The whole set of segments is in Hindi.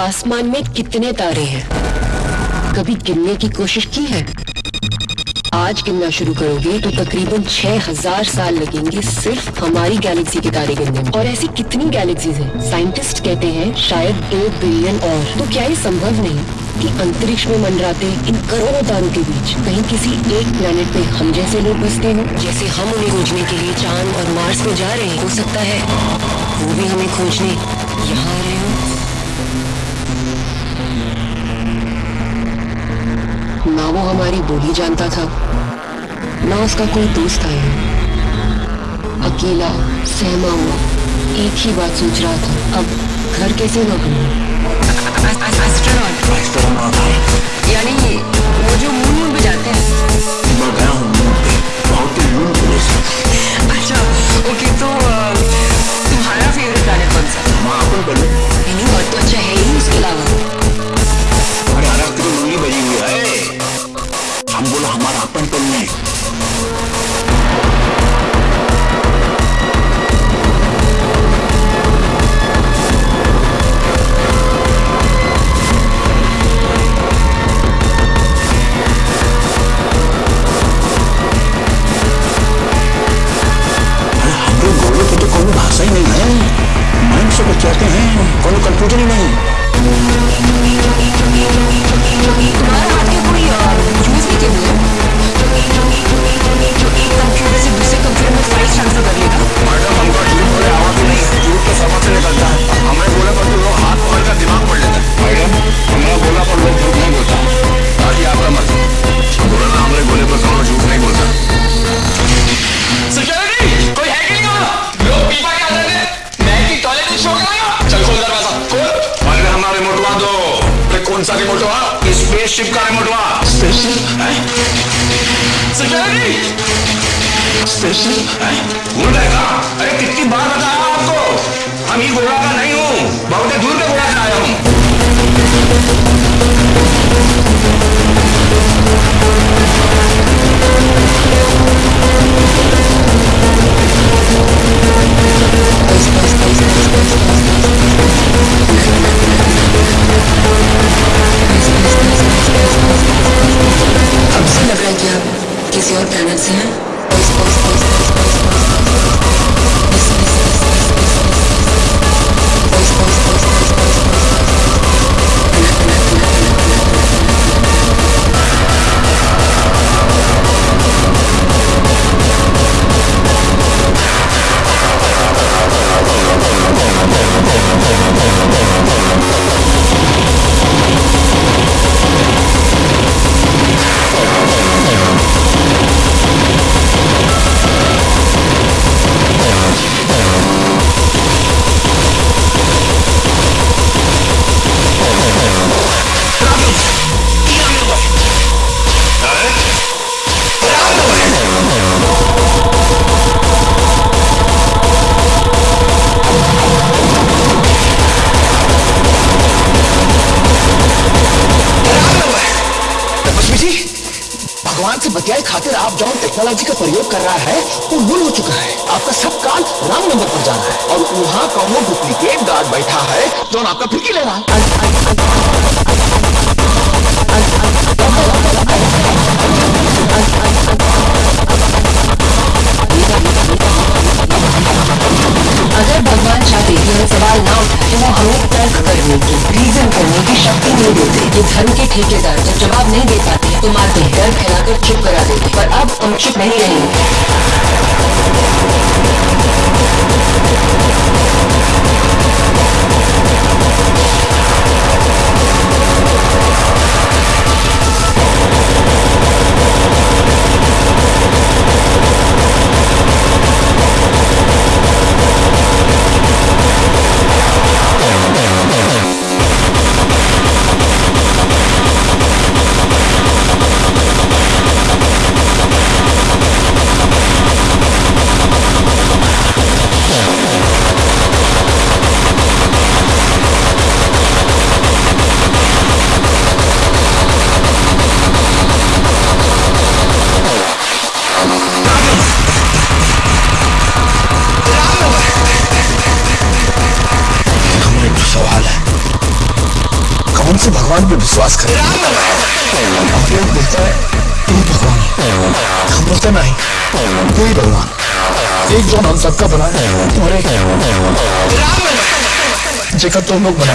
आसमान में कितने तारे हैं? कभी गिनने की कोशिश की है? आज गिनना शुरू करोगे तो तकरीबन 6000 साल लगेंगे सिर्फ़ हमारी गैलेक्सी के तारे गिनने में। और ऐसी कितनी गैलेक्सीज हैं? साइंटिस्ट कहते हैं शायद दो बिलियन और। तो क्या ये संभव नहीं कि अंतरिक्ष में मंडराते इन करोड़ों तारों के बीच कहीं किसी एक प्लेनेट पे हम जैसे लोग बसते हो? जैसे हम उन्हें खोजने के लिए चाँद और मार्स में जा रहे हैं। हो सकता है वो भी हमें खोजने यहाँ आ रहे हो। ना वो हमारी बोली जानता था ना उसका कोई दोस्त आया। अकेला सहमा हुआ एक ही बात सोच रहा था अब घर कैसे लौटूँगा एस्ट्रोनॉट यानी वो जो मून पे जाते हैं। मैं गया हूँ। कोई भाषा ही नहीं है। माइंड से कुछ कहते हैं, कोई कंफ्यूजन ही नहीं। कंप्यूटर से दूसरे कंप्यूटर में फ़ाइल ट्रांसफ़र कौन सा रिमोटवा स्पेसशिप का रिमोटवा स्पेसशिप सिक्योरिटी स्पेसशिप भूल रहेगा अरे कितनी बार बताया आपको? हम ये गोला का नहीं हूँ। बहुत दूर पे गोला से आया हूँ। भगवान से बतियाए खातिर आप जो टेक्नोलॉजी का प्रयोग कर रहा है वो भूल हो चुका है। आपका सब काल राम नंबर पर जाना है। और वहाँ कौन डुप्लीकेट गार्ड बैठा है, जो आपका फिरकी ले रहा है? अगर भगवान चाहते कि हम सवाल ना उठाए तो वो हमें तर्क करने की रीजन करने की शक्ति नहीं देते ये धर्म के ठेकेदार जब जवाब नहीं दे पाते तो मारते पर अब भगवान पे विश्वास करें लोग हैं तू कोई भगवान एक जो हम सबका बना है। और एक जेकर तुम लोग बना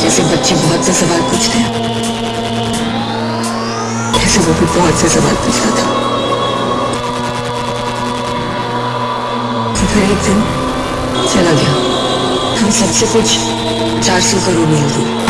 जैसे बच्चे बहुत से सवाल पूछते हैं। ऐसे वो भी बहुत से सवाल पूछ रहा था। तो फिर एक दिन चला गया। हम सबसे कुछ चार सौ करोड़ मिल दी